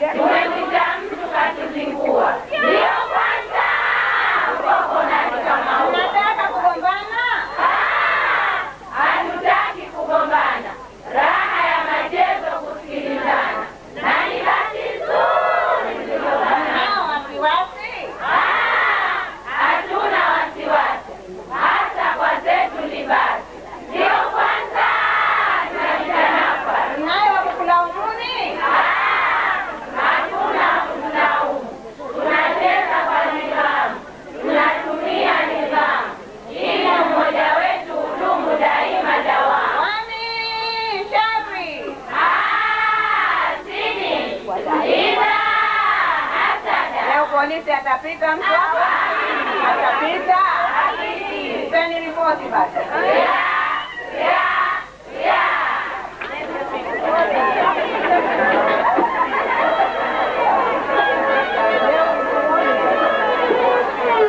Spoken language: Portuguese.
Yes. polisi atapita mtu hapa, atapita, mtani ripoti.